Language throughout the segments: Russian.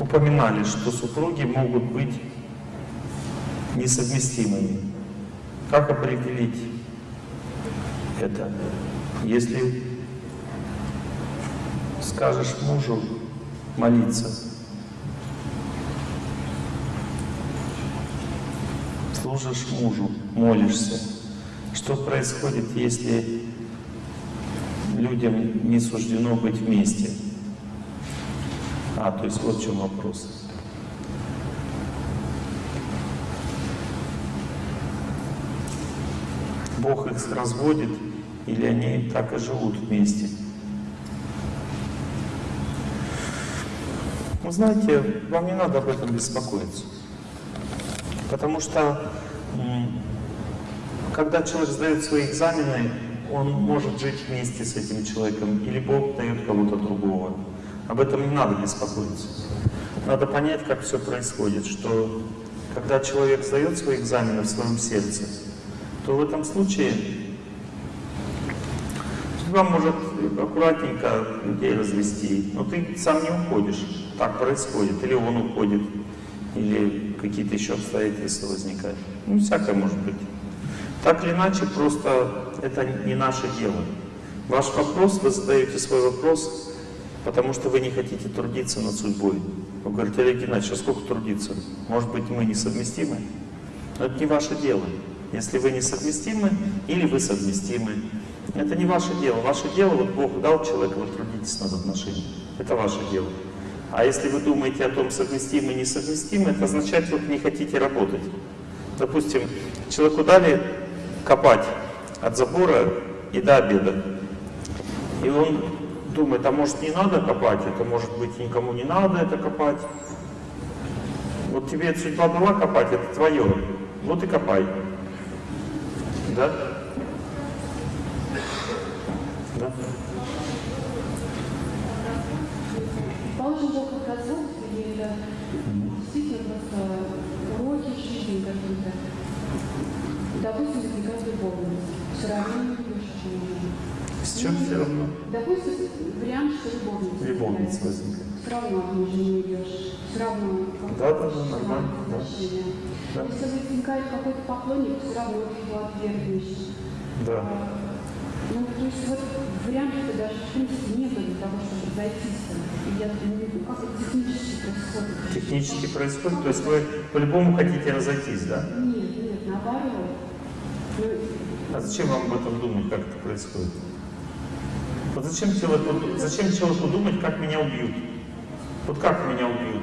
упоминали, что супруги могут быть несовместимыми. Как определить это? Если скажешь мужу молиться, служишь мужу, молишься, что происходит, если людям не суждено быть вместе? А, то есть вот в чем вопрос. Бог их разводит, или они так и живут вместе. Вы знаете, вам не надо об этом беспокоиться. Потому что, когда человек сдает свои экзамены, он может жить вместе с этим человеком, или Бог дает кого-то другого. Об этом не надо беспокоиться. Надо понять, как все происходит, что когда человек сдает свои экзамены в своем сердце, то в этом случае судьба может аккуратненько людей развести, но ты сам не уходишь. Так происходит. Или он уходит, или какие-то еще обстоятельства возникают. Ну, всякое может быть. Так или иначе, просто это не наше дело. Ваш вопрос, вы задаете свой вопрос, потому что вы не хотите трудиться над судьбой. Вы говорите, Олег Геннадьевич, а сколько трудиться? Может быть, мы несовместимы? Но это не ваше дело. Если вы несовместимы, или вы совместимы, это не ваше дело. Ваше дело, вот Бог дал человеку, вы трудитесь над отношениями. Это ваше дело. А если вы думаете о том, совместимы и несовместимы, это означает, что вы не хотите работать. Допустим, человеку дали копать от забора и до обеда. И он думает, а может не надо копать, это может быть никому не надо это копать. Вот тебе судьба дала копать, это твое. Вот и копай. Да? Да? Положим, Бог отказал, или это действительно просто уроки жизни какие-то. Допустим, возникает любовность. Все равно не любишь человека. С чем все равно? Допустим, вариант, что любовница. Любовница возникает. Все равно мужа не уйдешь. Все равно. Да, да, да, нормально, да. Да. Если возникает какой-то поклонник, все равно ты его отвергнешь. Да. А, Ну, то есть вот вариантов даже в принципе нету для того, чтобы разойтись. И я не знаю, как это технически происходит. Технически происходит, то есть вы по-любому хотите разойтись, да? Нет, нет, наоборот. Ну, А зачем вам об этом думать, как это происходит? Вот зачем человеку, зачем человеку думать, как меня убьют? Вот как меня убьют?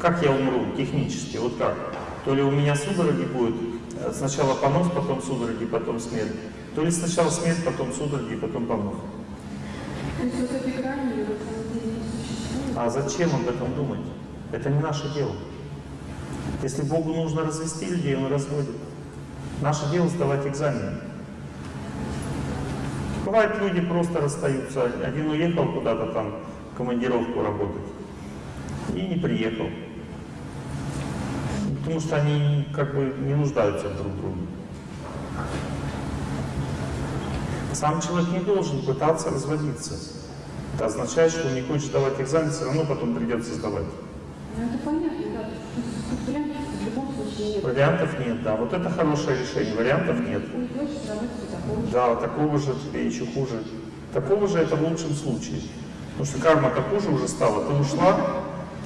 Как я умру технически? Вот как? То ли у меня судороги будет, э, сначала понос, потом судороги, потом смерть. То ли сначала смерть, потом судороги, потом понос. А зачем об этом думать? Это не наше дело. Если Богу нужно развести людей, Он разводит. Наше дело сдавать экзамены. Бывает, люди просто расстаются. Один уехал куда-то там, командировку работать, и не приехал. Потому что они как бы не нуждаются друг в друге. Сам человек не должен пытаться разводиться. Это означает, что он не хочет сдавать экзамен, все равно потом придется сдавать. Ну, это понятно, да. Нет. Вариантов нет, да. Вот это хорошее решение. Вариантов нет. Да, такого же тебе еще хуже. Такого же это в лучшем случае. Потому что карма-то хуже уже стала. Ты ушла,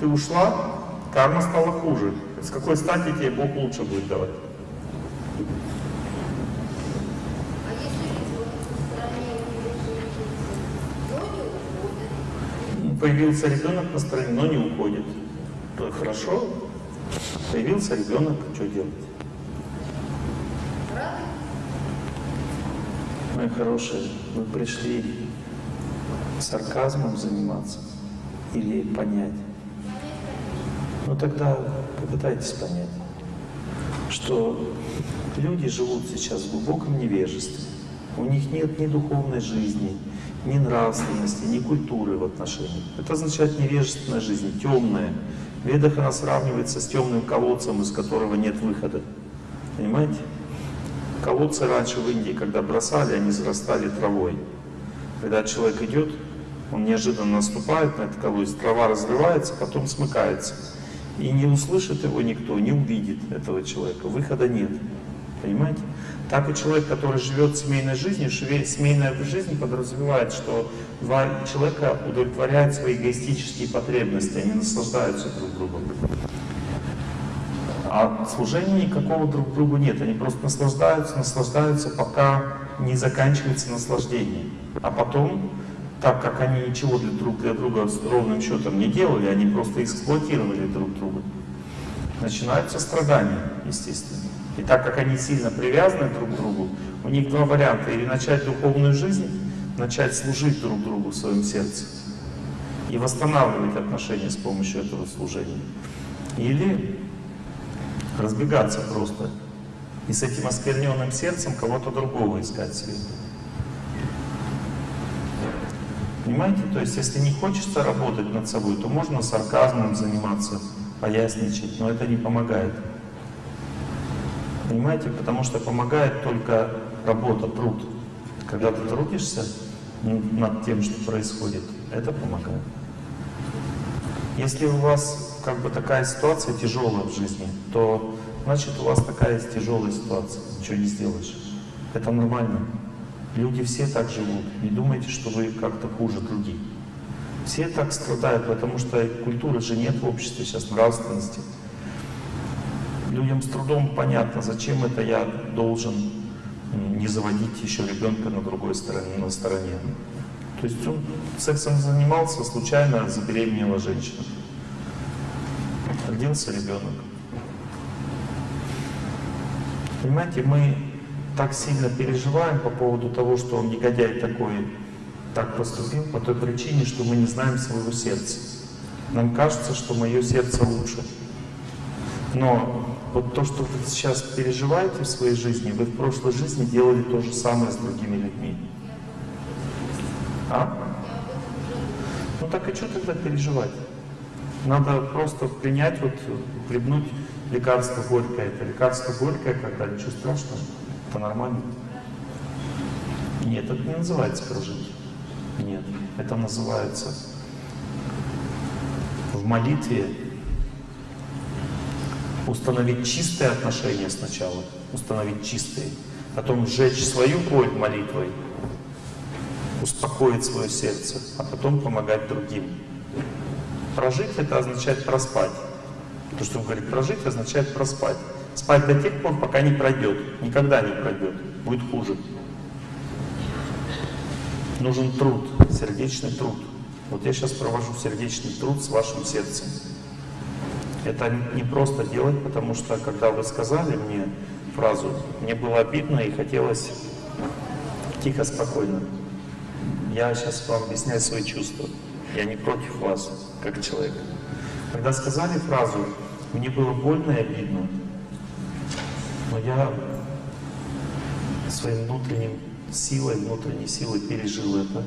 ты ушла, карма стала хуже. С какой стати тебе Бог лучше будет давать? А Появился ребенок на стороне, но не уходит. То хорошо. Появился ребенок, что делать? Мои хорошие, вы пришли сарказмом заниматься или понять? Ну тогда попытайтесь понять, что люди живут сейчас в глубоком невежестве. У них нет ни духовной жизни, ни нравственности, ни культуры в отношениях. Это означает невежественная жизнь, темная. Ведах она сравнивается с темным колодцем, из которого нет выхода. Понимаете? Колодцы раньше в Индии, когда бросали, они зарастали травой. Когда человек идет, Он неожиданно наступает на эту колодец, трава разрывается, потом смыкается. И не услышит его никто, не увидит этого человека. Выхода нет. Понимаете? Так и человек, который живет семейной жизнью, семейная жизнь подразумевает, что два человека удовлетворяют свои эгоистические потребности, они наслаждаются друг другом. А служения никакого друг другу нет, они просто наслаждаются, наслаждаются, пока не заканчивается наслаждение. А потом, так как они ничего для друг для друга с ровным счетом не делали, они просто эксплуатировали друг друга, начинаются страдания, естественно. И так как они сильно привязаны друг к другу, у них два варианта. Или начать духовную жизнь, начать служить друг другу в своем сердце и восстанавливать отношения с помощью этого служения. Или разбегаться просто и с этим оскверненным сердцем кого-то другого искать себе. Понимаете? То есть, если не хочется работать над собой, то можно сарказмом заниматься, поясничать, но это не помогает. Понимаете? Потому что помогает только работа, труд. Когда ты трудишься над тем, что происходит, это помогает. Если у вас как бы такая ситуация тяжелая в жизни, то значит у вас такая тяжелая ситуация, ничего не сделаешь. Это нормально. Люди все так живут. Не думайте, что вы как-то хуже других. Все так страдают, потому что культуры же нет в обществе сейчас, нравственности. Людям с трудом понятно, зачем это я должен не заводить еще ребенка на другой стороне, на стороне. То есть он сексом занимался, случайно забеременела женщина. Родился ребенок. Понимаете, мы так сильно переживаем по поводу того, что он негодяй такой, так поступил, по той причине, что мы не знаем своего сердца. Нам кажется, что мое сердце лучше. Но вот то, что вы сейчас переживаете в своей жизни, вы в прошлой жизни делали то же самое с другими людьми. А? Ну так и что тогда переживать? Надо просто принять, вот, хлебнуть лекарство горькое. Это лекарство горькое, когда ничего страшного, это нормально. Нет, это не называется прожить. Нет, это называется в молитве установить чистые отношения сначала, установить чистые, потом сжечь свою боль молитвой, успокоить свое сердце, а потом помогать другим. Прожить это означает проспать. То, что он говорит прожить, означает проспать. Спать до тех пор, пока не пройдет. Никогда не пройдет. Будет хуже. Нужен труд, сердечный труд. Вот я сейчас провожу сердечный труд с вашим сердцем. Это не просто делать, потому что, когда вы сказали мне фразу, мне было обидно и хотелось тихо, спокойно. Я сейчас вам объясняю свои чувства. Я не против вас, как человек. Когда сказали фразу, мне было больно и обидно, но я своим внутренним силой, внутренней силой пережил это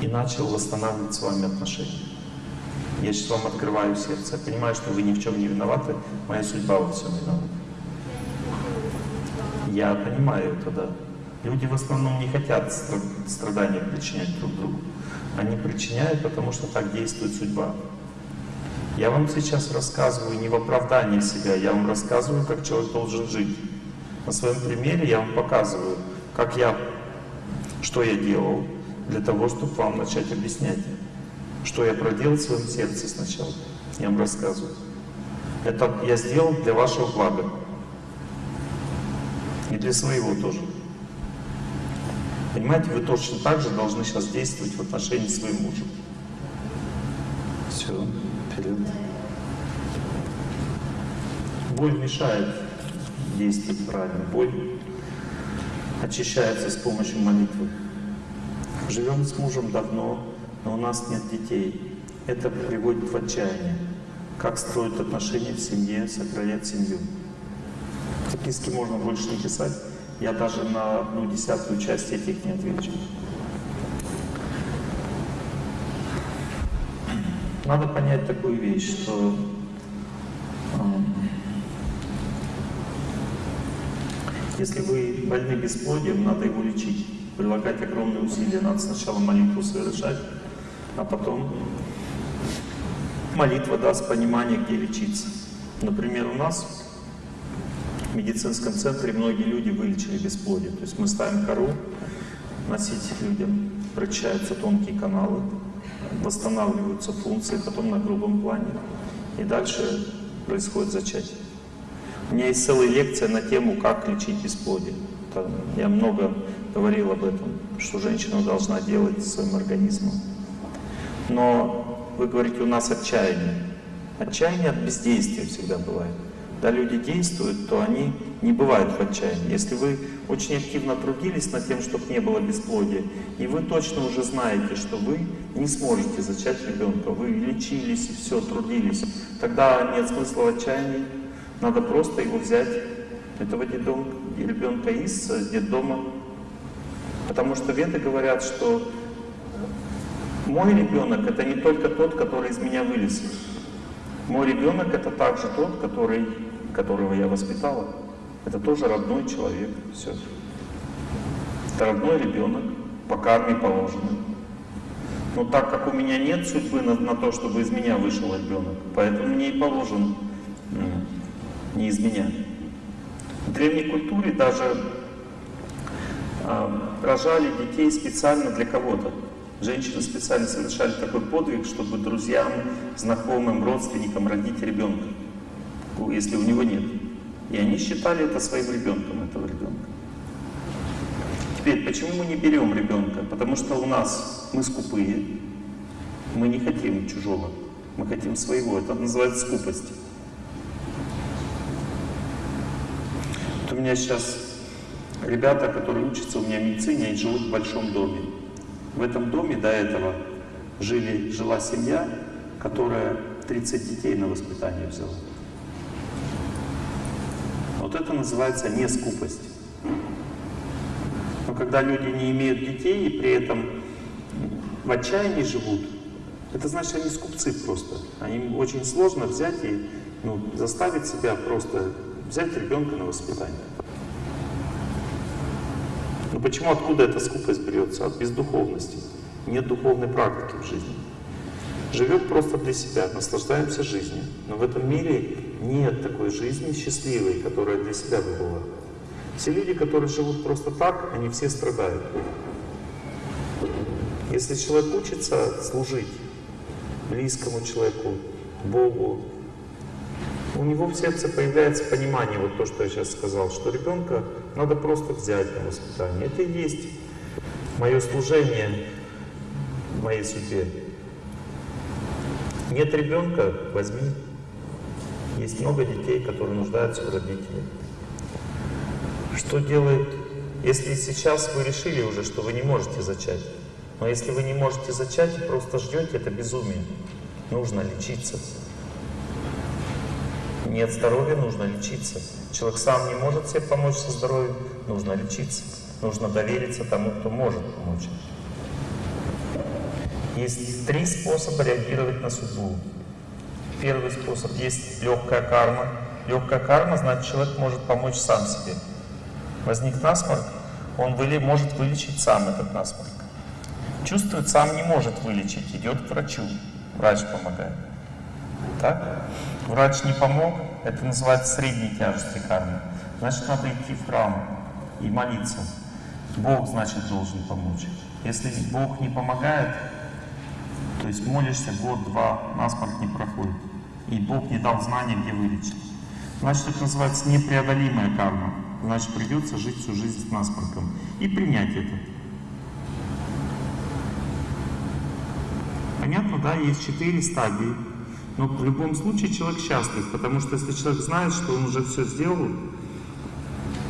и начал восстанавливать с вами отношения. Я сейчас вам открываю сердце. Понимаю, что вы ни в чем не виноваты. Моя судьба во всем виновата. Я понимаю это, да. Люди в основном не хотят страдания причинять друг другу. Они причиняют, потому что так действует судьба. Я вам сейчас рассказываю не в оправдании себя, я вам рассказываю, как человек должен жить. На своем примере я вам показываю, как я, что я делал для того, чтобы вам начать объяснять. Что я проделал в своем сердце сначала. Я вам рассказываю. Это я сделал для вашего блага. И для своего тоже. Понимаете, вы точно так же должны сейчас действовать в отношении своим мужем. Все, вперед. Боль мешает действовать правильно. Боль очищается с помощью молитвы. Живем с мужем давно, но у нас нет детей. Это приводит в отчаяние. Как строить отношения в семье, сохранять семью. Записки можно больше не писать. Я даже на одну десятую часть этих не отвечу. Надо понять такую вещь, что если вы больны бесплодием, надо его лечить. прилагать огромные усилия. Надо сначала молитву совершать, а потом молитва даст понимание, где лечиться. Например, у нас в медицинском центре многие люди вылечили бесплодие. То есть мы ставим кору носить людям, прочищаются тонкие каналы, восстанавливаются функции, потом на грубом плане. И дальше происходит зачатие. У меня есть целая лекция на тему, как лечить бесплодие. Я много говорил об этом, что женщина должна делать своим организмом. Но вы говорите, у нас отчаяние. Отчаяние от бездействия всегда бывает. Когда люди действуют, то они не бывают в отчаянии. Если вы очень активно трудились над тем, чтобы не было бесплодия, и вы точно уже знаете, что вы не сможете зачать ребенка, вы лечились и все, трудились, тогда нет смысла в отчаянии. Надо просто его взять, этого детдом, ребенка из детдома. Потому что веды говорят, что мой ребенок это не только тот, который из меня вылез. Мой ребенок это также тот, который, которого я воспитала. Это тоже родной человек. Все. Это родной ребенок, по карме положено. Но так как у меня нет судьбы на, на то, чтобы из меня вышел ребенок, поэтому мне и положен не из меня. В древней культуре даже э, рожали детей специально для кого-то. Женщины специально совершали такой подвиг, чтобы друзьям, знакомым, родственникам родить ребенка, если у него нет. И они считали это своим ребенком, этого ребенка. Теперь, почему мы не берем ребенка? Потому что у нас мы скупые, мы не хотим чужого, мы хотим своего. Это называется скупость. Вот у меня сейчас ребята, которые учатся у меня в медицине, они живут в большом доме. В этом доме до этого жили, жила семья, которая 30 детей на воспитание взяла. Вот это называется не скупость. Но когда люди не имеют детей и при этом в отчаянии живут, это значит, они скупцы просто. Они очень сложно взять и ну, заставить себя просто взять ребенка на воспитание. Почему, откуда эта скупость берется? От бездуховности. Нет духовной практики в жизни. Живет просто для себя, наслаждаемся жизнью. Но в этом мире нет такой жизни счастливой, которая для себя бы была. Все люди, которые живут просто так, они все страдают. Если человек учится служить близкому человеку, Богу, у него в сердце появляется понимание, вот то, что я сейчас сказал, что ребенка надо просто взять на воспитание. Это и есть мое служение в моей судьбе. Нет ребенка, возьми. Есть много детей, которые нуждаются в родителях. Что делает, если сейчас вы решили уже, что вы не можете зачать, но если вы не можете зачать и просто ждете, это безумие. Нужно лечиться. Нет здоровья, нужно лечиться. Человек сам не может себе помочь со здоровьем, нужно лечиться. Нужно довериться тому, кто может помочь. Есть три способа реагировать на судьбу. Первый способ есть легкая карма. Легкая карма значит, человек может помочь сам себе. Возник насморк, он выли, может вылечить сам этот насморк. Чувствует, сам не может вылечить, идет к врачу. Врач помогает. Так? Врач не помог, это называется средней тяжести кармы. Значит, надо идти в храм и молиться. Бог, значит, должен помочь. Если Бог не помогает, то есть молишься год-два, насморк не проходит. И Бог не дал знания, где вылечить. Значит, это называется непреодолимая карма. Значит, придется жить всю жизнь с насморком. И принять это. Понятно, да? Есть четыре стадии. Но в любом случае человек счастлив, потому что если человек знает, что он уже все сделал,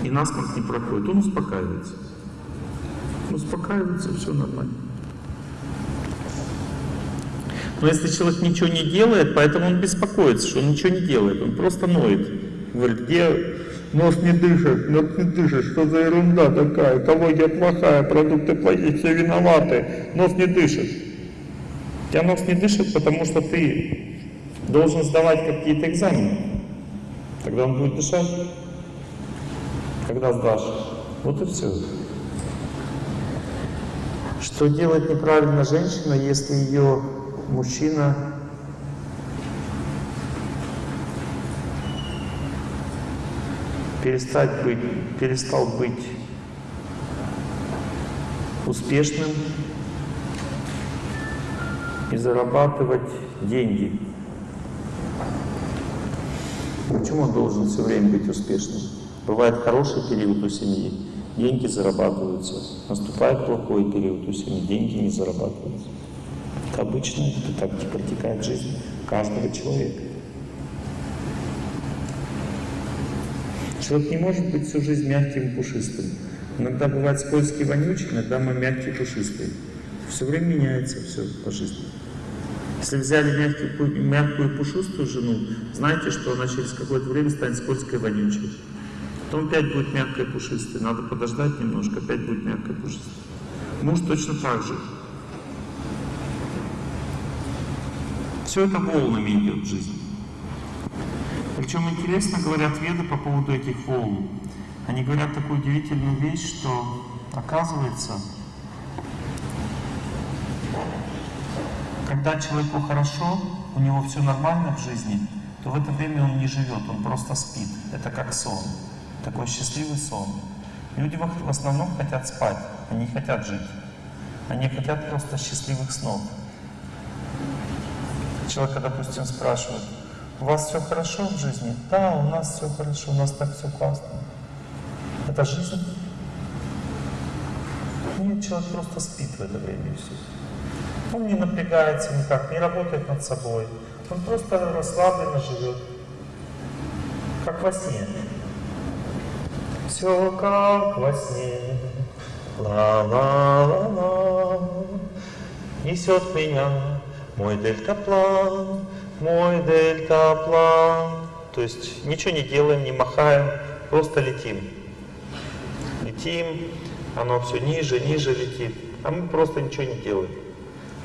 и насморк не проходит, он успокаивается. Успокаивается, все нормально. Но если человек ничего не делает, поэтому он беспокоится, что он ничего не делает, он просто ноет. Говорит, где нос не дышит, нос не дышит, что за ерунда такая, экология плохая, продукты плохие, все виноваты, нос не дышит. У тебя нос не дышит, потому что ты должен сдавать какие-то экзамены. Тогда он будет дышать. Когда сдашь. Вот и все. Что делает неправильно женщина, если ее мужчина перестать быть, перестал быть успешным и зарабатывать деньги. Почему он должен все время быть успешным? Бывает хороший период у семьи, деньги зарабатываются. Наступает плохой период у семьи, деньги не зарабатываются. Это обычно, это так протекает жизнь каждого человека. Человек не может быть всю жизнь мягким и пушистым. Иногда бывает скользкий, вонючий, иногда мы мягкий, пушистый. Все время меняется все по жизни. Если взяли мягкую, мягкую пушистую жену, знаете, что она через какое-то время станет скользкой, вонючей. Потом опять будет мягкая пушистая. Надо подождать немножко, опять будет мягкая пушистая. Муж точно так же. Все это волнами идет в жизни. Причем интересно говорят веды по поводу этих волн. Они говорят такую удивительную вещь, что оказывается, когда человеку хорошо, у него все нормально в жизни, то в это время он не живет, он просто спит. Это как сон, такой счастливый сон. Люди в основном хотят спать, они хотят жить. Они хотят просто счастливых снов. Человека, допустим, спрашивают, у вас все хорошо в жизни? Да, у нас все хорошо, у нас так все классно. Это жизнь? Нет, человек просто спит в это время и все. Он не напрягается никак, не работает над собой. Он просто расслабленно живет. Как во сне. Все как во сне. Ла-ла-ла-ла. Несет меня мой дельтаплан, мой дельтаплан. То есть ничего не делаем, не махаем, просто летим. Летим, оно все ниже, ниже летит, а мы просто ничего не делаем.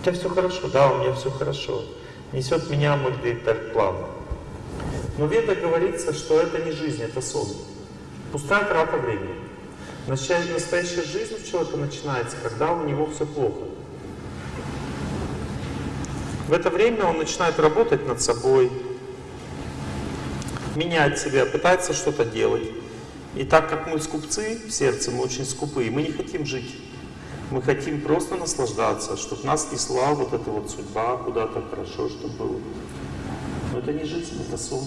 Тебя все хорошо, да, у меня все хорошо. Несет меня мой дельтаплан. Но в Ведах говорится, что это не жизнь, это сон. Пустая трата времени. Настоящая жизнь у человека начинается, когда у него все плохо. В это время он начинает работать над собой, менять себя, пытается что-то делать. И так как мы скупцы в сердце, мы очень скупые, мы не хотим жить. Мы хотим просто наслаждаться, чтобы нас несла вот эта вот судьба куда-то хорошо, чтобы было. Но это не жизнь, это сон.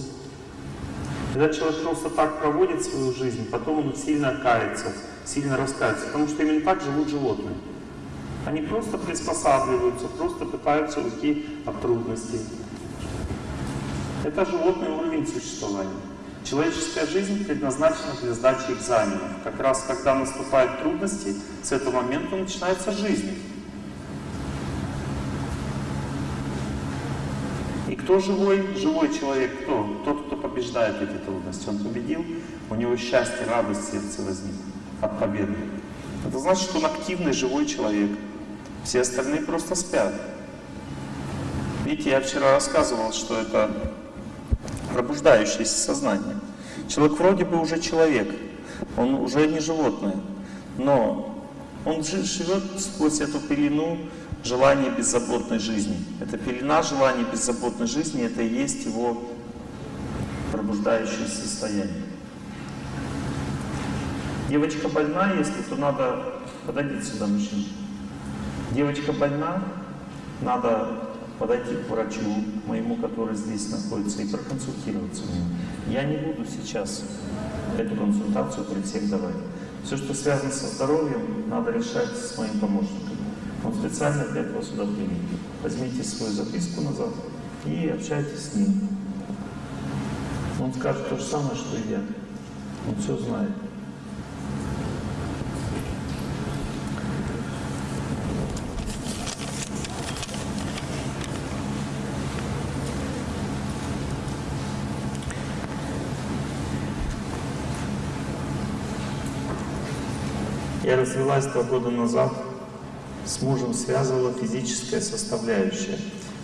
Когда человек просто так проводит свою жизнь, потом он сильно кается, сильно раскается, потому что именно так живут животные. Они просто приспосабливаются, просто пытаются уйти от трудностей. Это животный уровень существования. Человеческая жизнь предназначена для сдачи экзаменов. Как раз когда наступают трудности, с этого момента начинается жизнь. И кто живой? Живой человек кто? Тот, кто побеждает эти трудности. Он победил, у него счастье, радость в сердце возник от победы. Это значит, что он активный, живой человек. Все остальные просто спят. Видите, я вчера рассказывал, что это пробуждающееся сознание. Человек вроде бы уже человек, он уже не животное, но он живет сквозь эту пелену желания беззаботной жизни. Эта пелена желания беззаботной жизни, это и есть его пробуждающее состояние. Девочка больна, если то надо... Подойдите сюда, мужчина. Девочка больна, надо подойти к врачу моему, который здесь находится, и проконсультироваться у него. Я не буду сейчас эту консультацию при всех давать. Все, что связано со здоровьем, надо решать с моим помощником. Он специально для этого сюда приедет. Возьмите свою записку назад и общайтесь с ним. Он скажет то же самое, что и я. Он все знает. Я развелась два года назад, с мужем связывала физическая составляющая.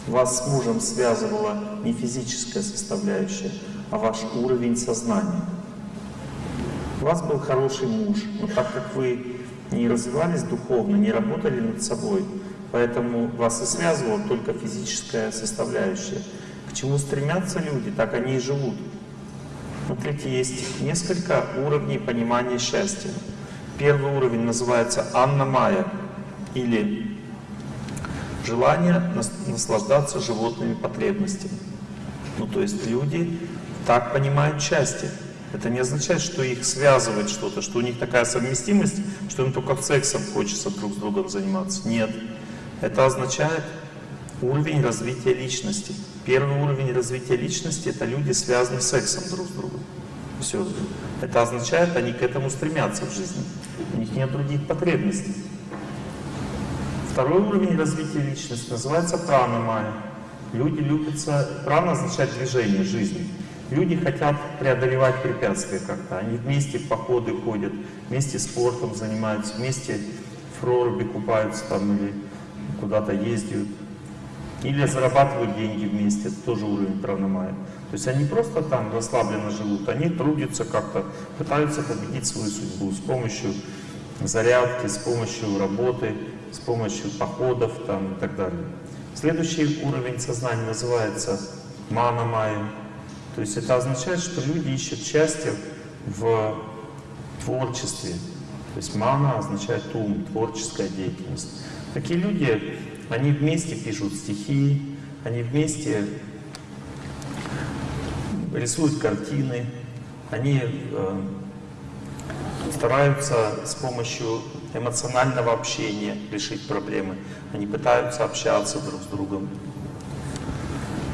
Вас с мужем связывала не физическая составляющая, а ваш уровень сознания. У вас был хороший муж, но так как вы не развивались духовно, не работали над собой. Поэтому вас и связывала только физическая составляющая. К чему стремятся люди, так они и живут. Смотрите, есть несколько уровней понимания счастья. Первый уровень называется Анна Майя или желание наслаждаться животными потребностями. Ну, то есть люди так понимают счастье. Это не означает, что их связывает что-то, что у них такая совместимость, что им только сексом хочется друг с другом заниматься. Нет. Это означает уровень развития личности. Первый уровень развития личности — это люди, связанные сексом друг с другом. Все. Это означает, они к этому стремятся в жизни. Них нет других потребностей. Второй уровень развития личности называется прана майя. Люди любятся... Прана означает движение жизни. Люди хотят преодолевать препятствия как-то. Они вместе в походы ходят, вместе спортом занимаются, вместе в проруби купаются там или куда-то ездят. Или зарабатывают деньги вместе, это тоже уровень пранамая. То есть они просто там расслабленно живут, они трудятся как-то, пытаются победить свою судьбу с помощью зарядки, с помощью работы, с помощью походов там, и так далее. Следующий уровень сознания называется манамая. То есть это означает, что люди ищут счастье в творчестве. То есть мана означает ум, творческая деятельность. Такие люди, они вместе пишут стихи, они вместе рисуют картины, они э, стараются с помощью эмоционального общения решить проблемы. Они пытаются общаться друг с другом.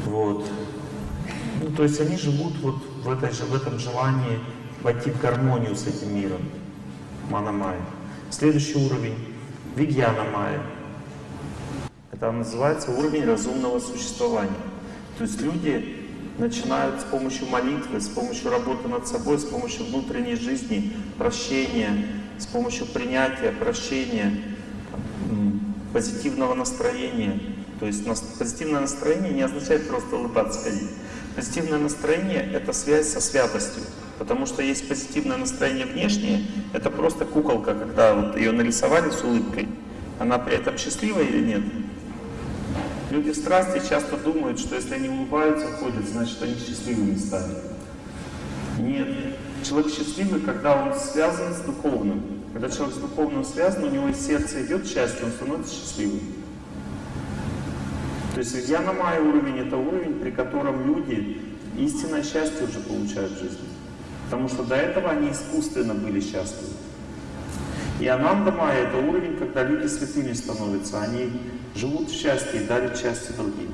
Вот. Ну, то есть они живут вот в, этой же, в этом желании войти в гармонию с этим миром. Манамая. Следующий уровень — Вигьяна Майя. Это называется уровень разумного существования. То есть люди начинают с помощью молитвы, с помощью работы над собой, с помощью внутренней жизни, прощения, с помощью принятия, прощения, позитивного настроения. То есть позитивное настроение не означает просто улыбаться ходить. Позитивное настроение — это связь со святостью. Потому что есть позитивное настроение внешнее, это просто куколка, когда вот ее нарисовали с улыбкой. Она при этом счастлива или нет? Люди страсти часто думают, что если они улыбаются, ходят, значит они счастливыми стали. Нет. Человек счастливый, когда он связан с духовным. Когда человек с духовным связан, у него из сердца идет счастье, он становится счастливым. То есть Вьяна Майя уровень — это уровень, при котором люди истинное счастье уже получают в жизни. Потому что до этого они искусственно были счастливы. И Ананда Майя — это уровень, когда люди святыми становятся. Они живут в счастье и дарят счастье другим.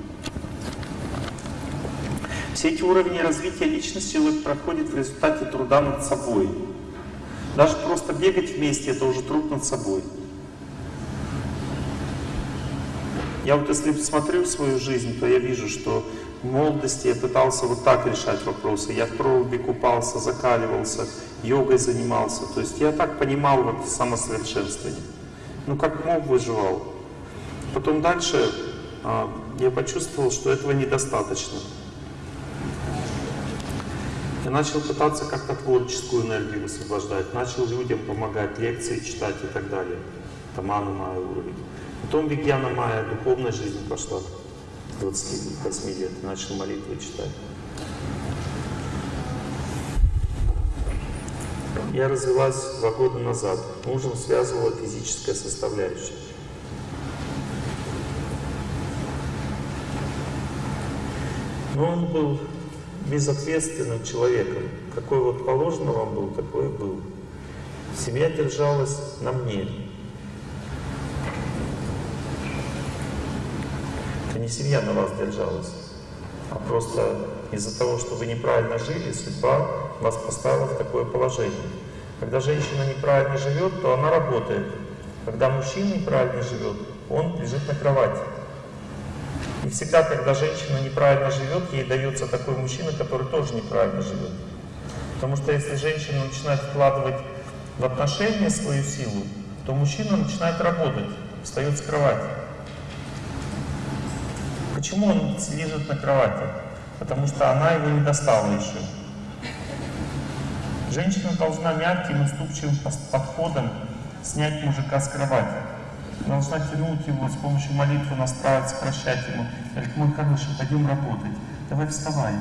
Все эти уровни развития личности человек проходит в результате труда над собой. Даже просто бегать вместе — это уже труд над собой. Я вот если смотрю свою жизнь, то я вижу, что в молодости я пытался вот так решать вопросы. Я в проруби купался, закаливался, йогой занимался. То есть я так понимал вот самосовершенствование. Ну как мог, выживал. Потом дальше а, я почувствовал, что этого недостаточно. Я начал пытаться как-то творческую энергию высвобождать, начал людям помогать, лекции читать и так далее. Тамана Майя уровень. Потом Вигьяна Майя, духовная жизнь пошла. 28 лет начал молитвы читать. Я развелась два года назад. Мужем связывала физическая составляющая. Но он был безответственным человеком. Какой вот положено вам был, такой и был. Семья держалась на мне. Это не семья на вас держалась, а просто из-за того, что вы неправильно жили, судьба вас поставила в такое положение. Когда женщина неправильно живет, то она работает. Когда мужчина неправильно живет, он лежит на кровати. И всегда, когда женщина неправильно живет, ей дается такой мужчина, который тоже неправильно живет. Потому что если женщина начинает вкладывать в отношения свою силу, то мужчина начинает работать, встает с кровати. Почему он лежит на кровати? Потому что она его не достала еще. Женщина должна мягким, уступчивым подходом снять мужика с кровати. Должна тянуть его с помощью молитвы, настраивать, прощать ему. Говорит, мой хороший, пойдем работать. Давай вставай.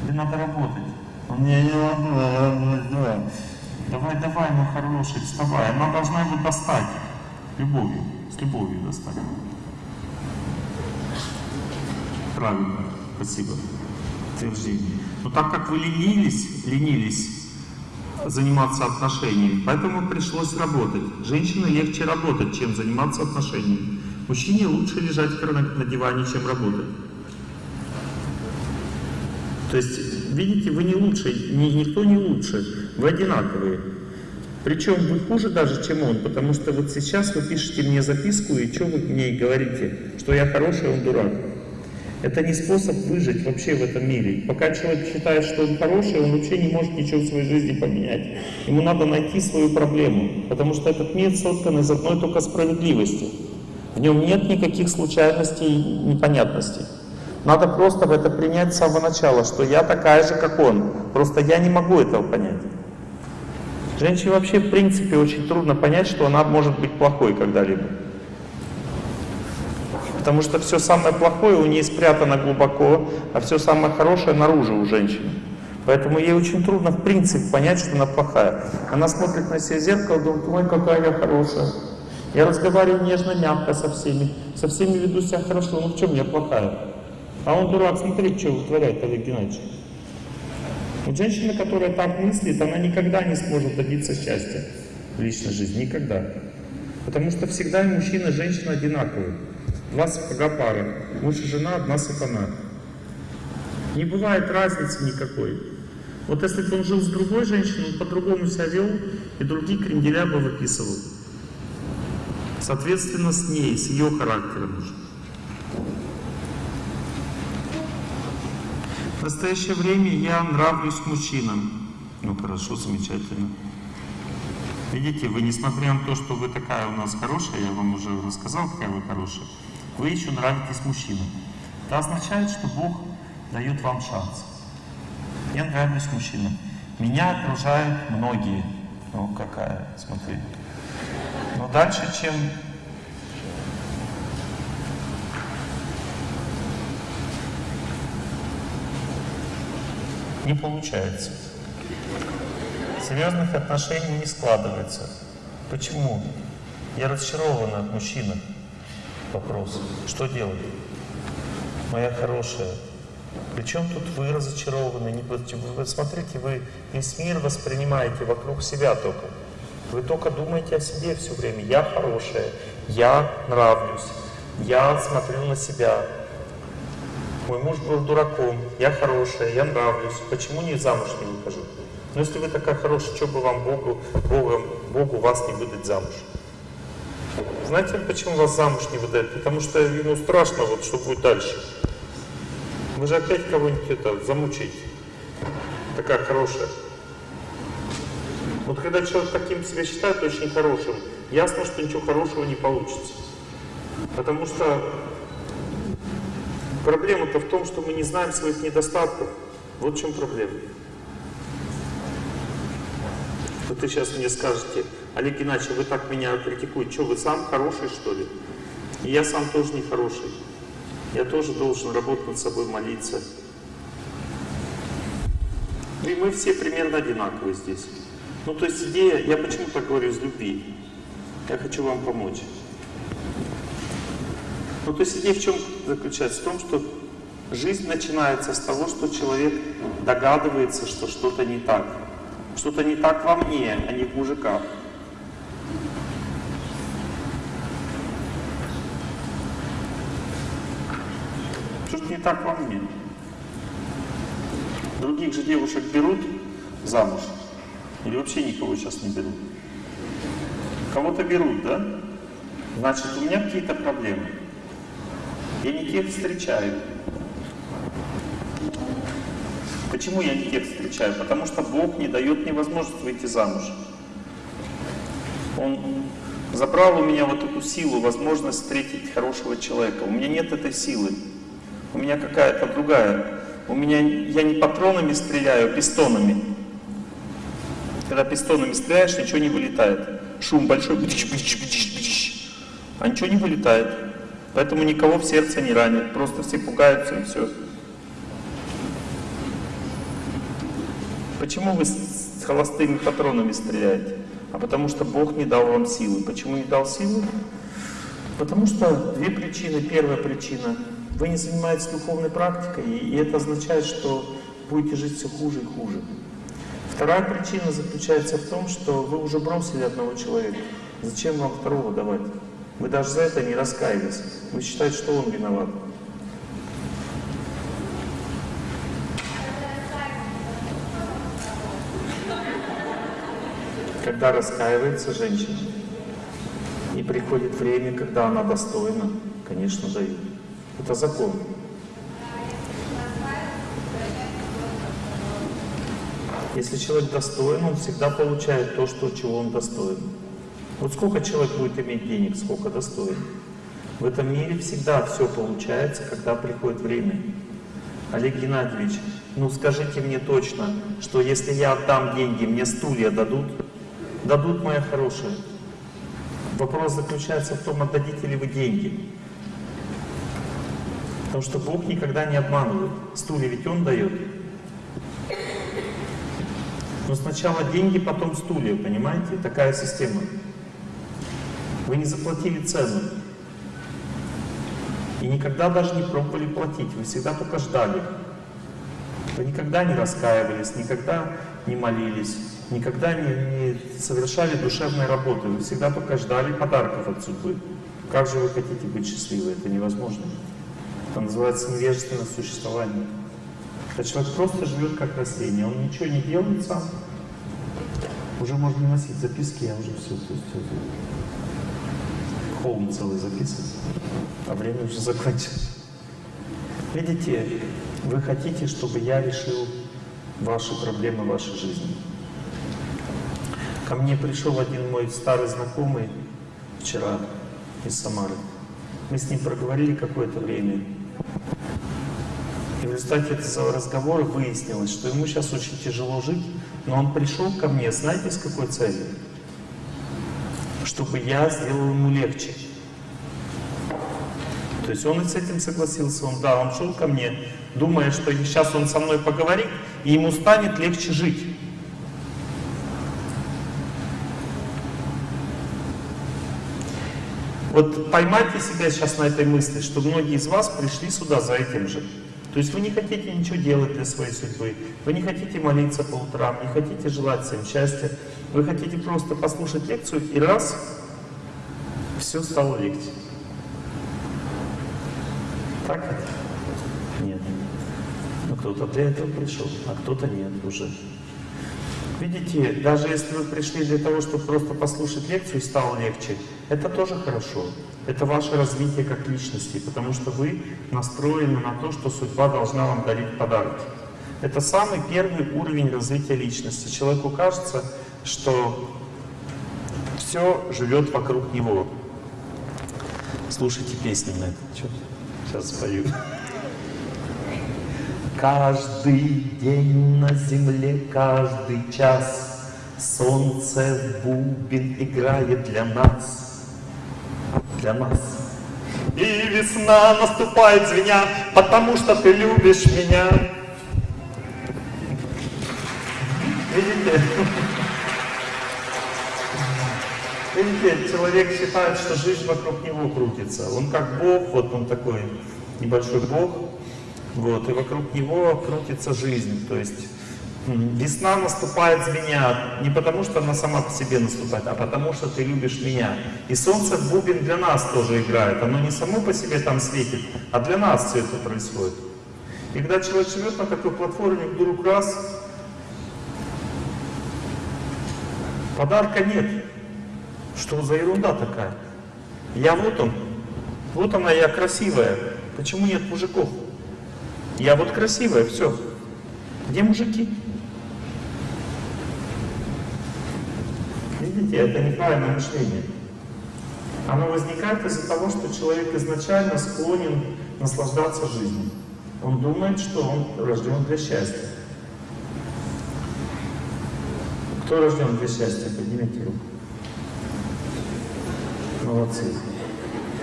Тебе надо работать. Он не, не могу, Давай, давай, мой хороший, вставай. Она должна его достать. Любовью, с любовью достать. Правильно, спасибо. Утверждение. Но так как вы ленились, ленились заниматься отношениями, поэтому пришлось работать. Женщине легче работать, чем заниматься отношениями. Мужчине лучше лежать на диване, чем работать. То есть, видите, вы не лучше, ни- никто не лучше, вы одинаковые. Причем вы хуже даже, чем он, потому что вот сейчас вы пишете мне записку, и что вы мне говорите, что я хороший, он дурак. Это не способ выжить вообще в этом мире. Пока человек считает, что он хороший, он вообще не может ничего в своей жизни поменять. Ему надо найти свою проблему, потому что этот мир создан из одной только справедливости. В нем нет никаких случайностей и непонятностей. Надо просто в это принять с самого начала, что я такая же, как он. Просто я не могу этого понять. Женщине вообще в принципе очень трудно понять, что она может быть плохой когда-либо. Потому что все самое плохое у нее спрятано глубоко, а все самое хорошее наружу у женщины. Поэтому ей очень трудно в принципе понять, что она плохая. Она смотрит на себя в зеркало, думает, ой, какая я хорошая. Я разговариваю нежно, мягко со всеми. Со всеми веду себя хорошо, ну в чем я плохая? А он дурак, смотри, что вытворяет Олег Геннадьевич. Вот женщина, которая так мыслит, она никогда не сможет добиться счастья в личной жизни. Никогда. Потому что всегда мужчина, и женщина одинаковые. Сапога пара. Муж и жена, одна сатана. Не бывает разницы никакой. Вот если бы он жил с другой женщиной, он по-другому себя вел, и другие кренделя бы выписывал. Соответственно, с ней, с ее характером уже. В настоящее время я нравлюсь мужчинам. Ну хорошо, замечательно. Видите, вы, несмотря на то, что вы такая у нас хорошая, я вам уже рассказал, какая вы хорошая, вы еще нравитесь мужчинам. Это означает, что Бог дает вам шанс. Я нравлюсь мужчинам. Меня окружают многие. Ну, какая, смотри. Но дальше, чем не получается. Серьезных отношений не складывается. Почему? Я разочарована от мужчины. Вопрос. Что делать? Моя хорошая. Причем тут вы разочарованы? Не вы, смотрите, вы весь мир воспринимаете вокруг себя только. Вы только думаете о себе все время. Я хорошая, я нравлюсь, я смотрю на себя. Мой муж был дураком, я хорошая, я нравлюсь. Почему не замуж не выхожу? Ну если вы такая хорошая, что бы вам Богу, Богом, Богу вас не выдать замуж? Знаете, почему вас замуж не выдают? Потому что ему страшно, вот что будет дальше. Вы же опять кого-нибудь это замучаете. Такая хорошая. Вот когда человек таким себя считает очень хорошим, ясно, что ничего хорошего не получится. Потому что проблема-то в том, что мы не знаем своих недостатков. Вот в чем проблема. Вот вы сейчас мне скажете, Олег Геннадьевич, вы так меня критикуете, что вы сам хороший, что ли? И я сам тоже не хороший. Я тоже должен работать над собой, молиться. И мы все примерно одинаковые здесь. Ну, то есть идея, я почему так говорю из любви? Я хочу вам помочь. Ну, то есть идея в чем заключается? В том, что жизнь начинается с того, что человек догадывается, что что-то не так. Что-то не так во мне, а не в мужиках. Так во мне. Других же девушек берут замуж. Или вообще никого сейчас не берут. Кого-то берут, да? Значит, у меня какие-то проблемы. Я не тех встречаю. Почему я не тех встречаю? Потому что Бог не дает мне возможность выйти замуж. Он забрал у меня вот эту силу, возможность встретить хорошего человека. У меня нет этой силы. У меня какая-то другая. У меня я не патронами стреляю, а пистонами. Когда пистонами стреляешь, ничего не вылетает. шум большой, бдыщ, бдыщ, бдыщ, бдыщ, а ничего не вылетает. Поэтому никого в сердце не ранит, просто все пугаются и все. Почему вы с холостыми патронами стреляете? А потому что Бог не дал вам силы. Почему не дал силы? Потому что две причины. Первая причина. Вы не занимаетесь духовной практикой, и это означает, что будете жить все хуже и хуже. Вторая причина заключается в том, что вы уже бросили одного человека. Зачем вам второго давать? Вы даже за это не раскаялись. Вы считаете, что он виноват. Когда раскаивается женщина, и приходит время, когда она достойна, конечно, дают. Это закон. Если человек достоин, он всегда получает то, что, чего он достоин. Вот сколько человек будет иметь денег, сколько достоин. В этом мире всегда все получается, когда приходит время. Олег Геннадьевич, ну скажите мне точно, что если я отдам деньги, мне стулья дадут? Дадут, моя хорошая. Вопрос заключается в том, отдадите ли вы деньги. Потому что Бог никогда не обманывает. Стулья ведь Он дает. Но сначала деньги, потом стулья, понимаете? Такая система. Вы не заплатили цену. И никогда даже не пробовали платить. Вы всегда только ждали. Вы никогда не раскаивались, никогда не молились, никогда не, не совершали душевной работы. Вы всегда только ждали подарков от судьбы. Как же вы хотите быть счастливы? Это невозможно. Это называется невежественное существование. Когда человек просто живет как растение, он ничего не делает сам. Уже можно носить записки, я уже все, все, все. Холм целый записывать, а время уже закончилось. Видите, вы хотите, чтобы я решил ваши проблемы вашей жизни. Ко мне пришел один мой старый знакомый вчера из Самары. Мы с ним проговорили какое-то время. И в результате этого разговора выяснилось, что ему сейчас очень тяжело жить, но он пришел ко мне, знаете, с какой целью? Чтобы я сделал ему легче. То есть он и с этим согласился, он, да, он шел ко мне, думая, что сейчас он со мной поговорит, и ему станет легче жить. Вот поймайте себя сейчас на этой мысли, что многие из вас пришли сюда за этим же. То есть вы не хотите ничего делать для своей судьбы, вы не хотите молиться по утрам, не хотите желать всем счастья, вы хотите просто послушать лекцию и раз, все стало легче. Так это? Нет. Ну кто-то для этого пришел, а кто-то нет уже. Видите, даже если вы пришли для того, чтобы просто послушать лекцию и стало легче, это тоже хорошо. Это ваше развитие как личности, потому что вы настроены на то, что судьба должна вам дарить подарки. Это самый первый уровень развития личности. Человеку кажется, что все живет вокруг него. Слушайте песни на этот счет. Сейчас спою. Каждый день на земле, каждый час Солнце в бубен играет для нас, для нас. И весна наступает звеня, потому что ты любишь меня. Видите? Видите, человек считает, что жизнь вокруг него крутится. Он как Бог, вот он такой небольшой Бог, вот, и вокруг него крутится жизнь. То есть весна наступает с меня не потому, что она сама по себе наступает, а потому, что ты любишь меня. И солнце бубен для нас тоже играет. Оно не само по себе там светит, а для нас все это происходит. И когда человек живет на такой платформе, вдруг раз, подарка нет. Что за ерунда такая? Я вот он, вот она, я красивая. Почему нет мужиков? Я вот красивая, все. Где мужики? Видите, это неправильное мышление. Оно возникает из-за того, что человек изначально склонен наслаждаться жизнью. Он думает, что он рожден для счастья. Кто рожден для счастья? Поднимите руку. Молодцы.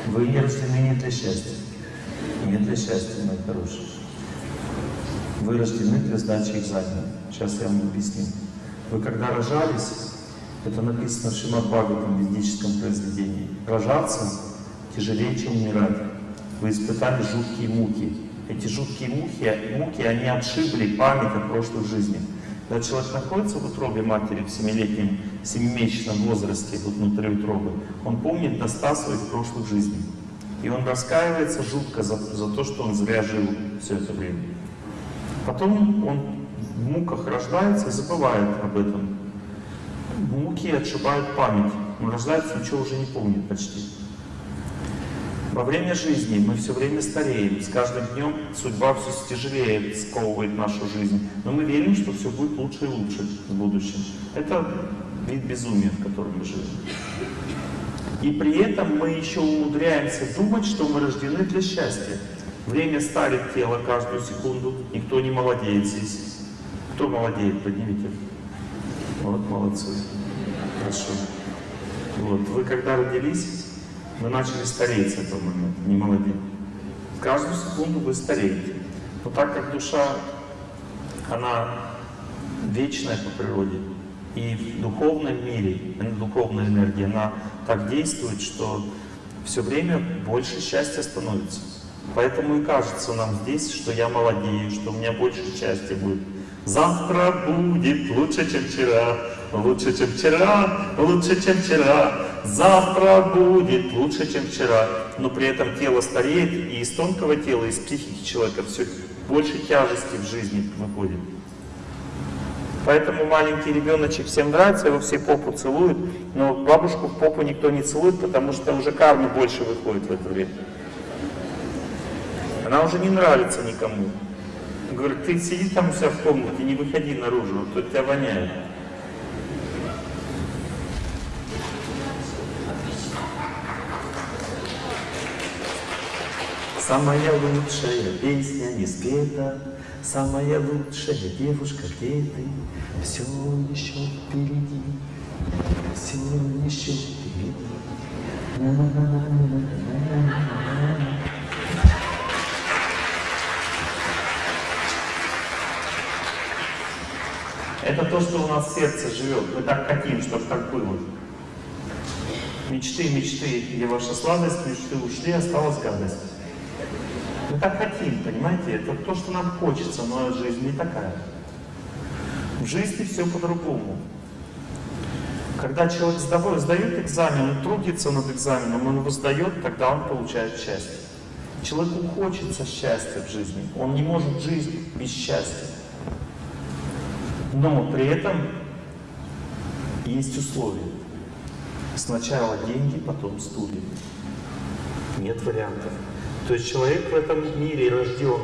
Вы не рождены не для счастья. Не для счастья, мои хорошие. Вы рождены для сдачи экзамена. Сейчас я вам объясню. Вы когда рожались, это написано в Шримад Бхагаватам, ведическом произведении, рожаться тяжелее, чем умирать. Вы испытали жуткие муки. Эти жуткие муки, муки, они отшибли память о прошлых жизнях. Когда человек находится в утробе матери в семилетнем, семимесячном возрасте, вот внутри утробы, он помнит до ста своих прошлых жизней. И он раскаивается жутко за, за то, что он зря жил все это время. Потом он в муках рождается и забывает об этом. Муки отшибают память. Он рождается, ничего уже не помнит почти. Во время жизни мы все время стареем. С каждым днем судьба все тяжелее сковывает нашу жизнь. Но мы верим, что все будет лучше и лучше в будущем. Это вид безумия, в котором мы живем. И при этом мы еще умудряемся думать, что мы рождены для счастья. Время старит тело каждую секунду. Никто не молодеет здесь. Кто молодеет, поднимите. Вот, молодцы. Хорошо. Вот. Вы когда родились, вы начали стареть с этого момента, не молодеть. Каждую секунду вы стареете. Но так как душа, она вечная по природе, и в духовном мире, духовная энергия, она так действует, что все время больше счастья становится. Поэтому и кажется нам здесь, что я молодею, что у меня больше счастья будет. Завтра будет лучше, чем вчера, лучше, чем вчера, лучше, чем вчера. Завтра будет лучше, чем вчера. Но при этом тело стареет, и из тонкого тела, из психики человека все больше тяжести в жизни выходит. Поэтому маленький ребеночек всем нравится, его все попу целуют, но бабушку в попу никто не целует, потому что уже кармы больше выходит в это время. Она уже не нравится никому. Говорит, ты сиди там у себя в комнате, не выходи наружу, а тут тебя воняет. Самая лучшая песня не спета, Самая лучшая девушка, где ты? Все еще впереди, все еще впереди. Это то, что у нас в сердце живет. Мы так хотим, чтобы так было. Мечты, мечты, где ваша сладость, мечты ушли, осталась гадость. Мы так хотим, понимаете? Это то, что нам хочется, но жизнь не такая. В жизни все по-другому. Когда человек сдает, экзамен, он трудится над экзаменом, он его сдает, тогда он получает счастье. Человеку хочется счастья в жизни. Он не может жить без счастья. Но при этом есть условия. Сначала деньги, потом стулья. Нет вариантов. То есть человек в этом мире рожден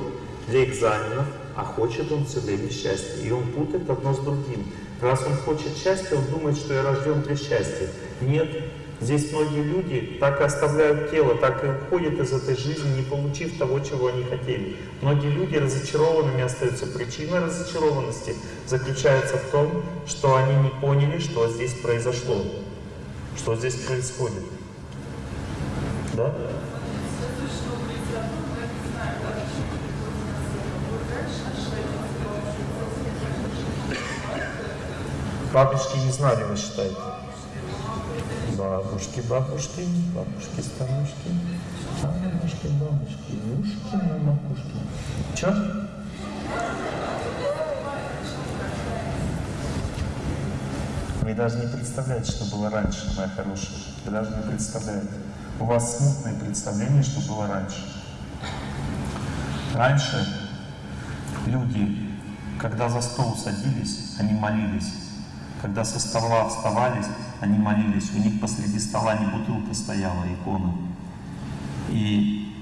для экзаменов, а хочет он все время счастья. И он путает одно с другим. Раз он хочет счастья, он думает, что я рожден для счастья. Нет, здесь многие люди так и оставляют тело, так и уходят из этой жизни, не получив того, чего они хотели. Многие люди разочарованными остаются. Причина разочарованности заключается в том, что они не поняли, что здесь произошло, что здесь происходит. Да? Бабушки не знали, вы считаете? Бабушки, бабушки, бабушки, старушки, бабушки, бабушки, ушки на макушке. Че? Вы даже не представляете, что было раньше, моя хорошая. Вы даже не представляете. У вас смутное представление, что было раньше. Раньше люди, когда за стол садились, они молились. Когда со стола вставались, они молились. У них посреди стола не бутылка стояла, икона. И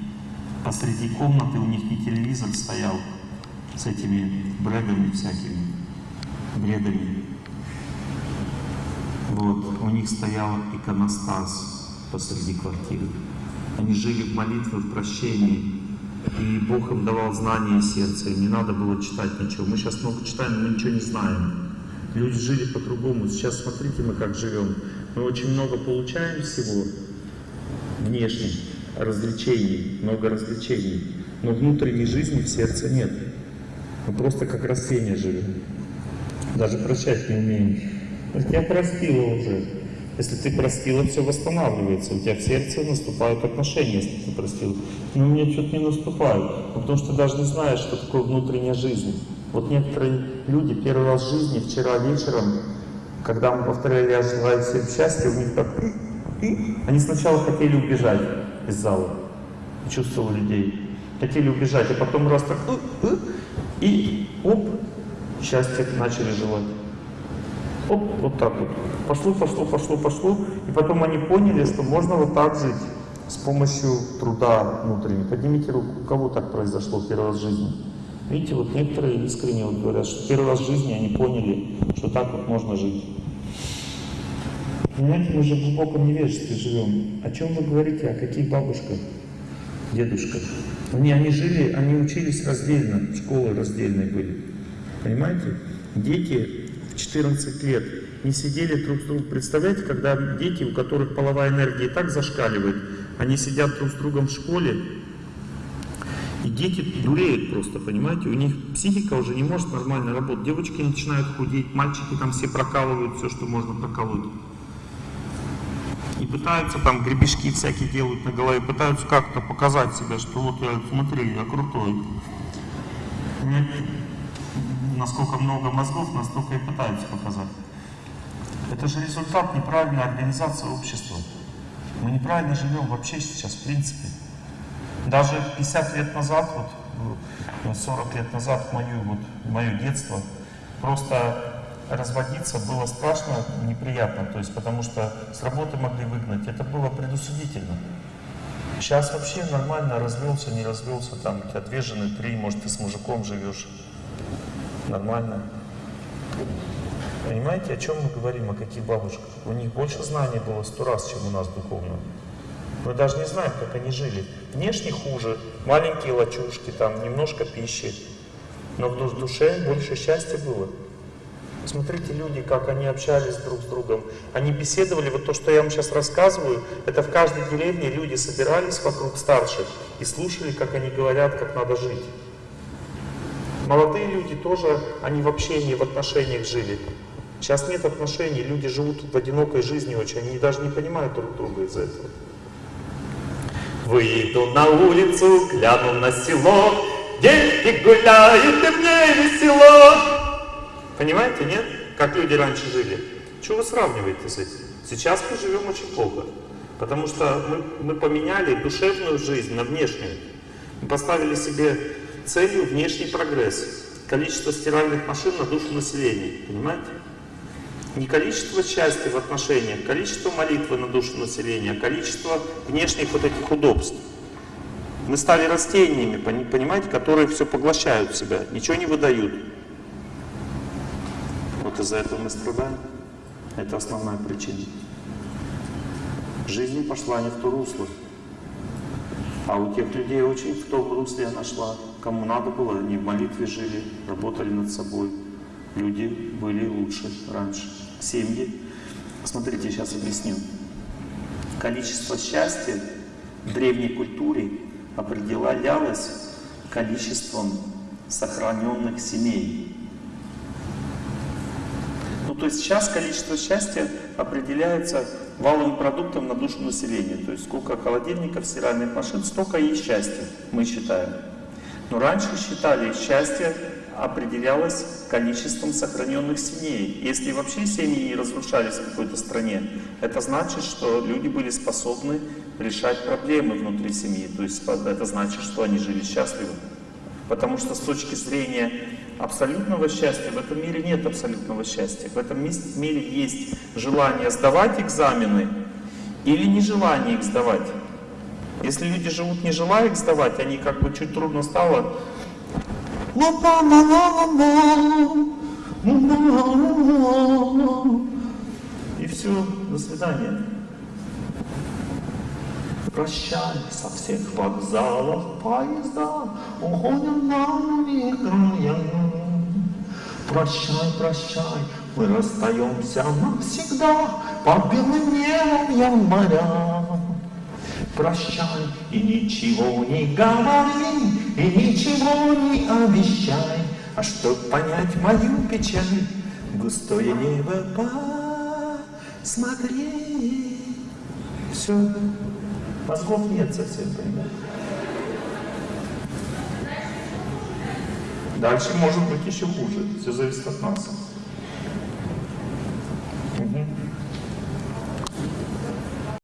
посреди комнаты у них не телевизор стоял с этими бредами всякими, бредами. Вот, у них стоял иконостас посреди квартиры. Они жили в молитве, в прощении. И Бог им давал знания сердца, им не надо было читать ничего. Мы сейчас много читаем, но мы ничего не знаем. Люди жили по-другому. Сейчас смотрите, мы как живем. Мы очень много получаем всего, внешней, развлечений, много развлечений. Но внутренней жизни в сердце нет. Мы просто как растения живем. Даже прощать не умеем. Я простила уже. Если ты простила, все восстанавливается. У тебя в сердце наступают отношения, если ты простил. Но у меня что-то не наступают. Ну, потому что ты даже не знаешь, что такое внутренняя жизнь. Вот некоторые люди первый раз в жизни, вчера вечером, когда мы повторяли «Я желаю всем счастья», у них так... Они сначала хотели убежать из зала. Чувствовал людей. Хотели убежать, а потом раз так... И оп, счастье начали желать. Оп, вот так вот. Пошло, пошло, пошло, пошло. И потом они поняли, что можно вот так жить с помощью труда внутреннего. Поднимите руку, у кого так произошло первый раз в жизни? Видите, вот некоторые искренне вот говорят, что первый раз в жизни они поняли, что так вот можно жить. Понимаете, мы же в глубоком невежестве живем. О чем вы говорите? О каких бабушках, дедушках? Они, они жили, они учились раздельно, школы раздельные были. Понимаете? Дети в 14 лет не сидели друг с другом. Представляете, когда дети, у которых половая энергия и так зашкаливает, они сидят друг с другом в школе, и дети дуреют просто, понимаете? У них психика уже не может нормально работать. Девочки начинают худеть, мальчики там все прокалывают все, что можно проколоть. И пытаются там гребешки всякие делают на голове, пытаются как-то показать себя, что вот я, смотри, я крутой. Понимаете? Насколько много мозгов, настолько и пытаются показать. Это же результат неправильной организации общества. Мы неправильно живем вообще сейчас, в принципе. Даже 50 лет назад, вот 40 лет назад, мою, вот, мое детство, просто разводиться было страшно неприятно, то есть потому что с работы могли выгнать, это было предусудительно. Сейчас вообще нормально развелся, не развелся, там у тебя две жены, три, может ты с мужиком живешь, нормально. Понимаете, о чем мы говорим, о каких бабушках? У них больше знаний было сто раз, чем у нас духовно. Мы даже не знаем, как они жили. Внешне хуже, маленькие лачушки, там немножко пищи, но в душе больше счастья было. Смотрите, люди, как они общались друг с другом. Они беседовали, вот то, что я вам сейчас рассказываю, это в каждой деревне люди собирались вокруг старших и слушали, как они говорят, как надо жить. Молодые люди тоже, они в общении, в отношениях жили. Сейчас нет отношений, люди живут в одинокой жизни очень, они даже не понимают друг друга из-за этого. Выйду на улицу, гляну на село, Дети гуляют, и мне весело. Понимаете, нет? Как люди раньше жили. Чего вы сравниваете с этим? Сейчас мы живем очень плохо. Потому что мы, мы поменяли душевную жизнь на внешнюю. Мы поставили себе целью внешний прогресс. Количество стиральных машин на душу населения. Понимаете? Не количество счастья в отношениях, количество молитвы на душу населения, а количество внешних вот этих удобств. Мы стали растениями, понимаете, которые все поглощают себя, ничего не выдают. Вот из-за этого мы страдаем. Это основная причина. Жизнь пошла не в то русло. А у тех людей очень в том русле она шла. Кому надо было, они в молитве жили, работали над собой. Люди были лучше раньше. Семьи. Смотрите, сейчас объясню. Количество счастья в древней культуре определялось количеством сохраненных семей. Ну, то есть сейчас количество счастья определяется валовым продуктом на душу населения. То есть сколько холодильников, стиральных машин, столько и счастья, мы считаем. Но раньше считали счастье определялось количеством сохраненных семей. Если вообще семьи не разрушались в какой-то стране, это значит, что люди были способны решать проблемы внутри семьи. То есть это значит, что они жили счастливо. Потому что с точки зрения абсолютного счастья в этом мире нет абсолютного счастья. В этом мире есть желание сдавать экзамены или нежелание их сдавать. Если люди живут не желая их сдавать, они как бы чуть трудно стало, и все, до свидания. Прощай со всех вокзалов поезда, уходим на края. Прощай, прощай, мы расстаемся навсегда, под белым небом моря. прощай и ничего не говори, и ничего не обещай. А чтоб понять мою печаль, густое небо посмотри. Все, мозгов нет совсем, понимаете? Дальше может быть еще хуже. Все зависит от нас.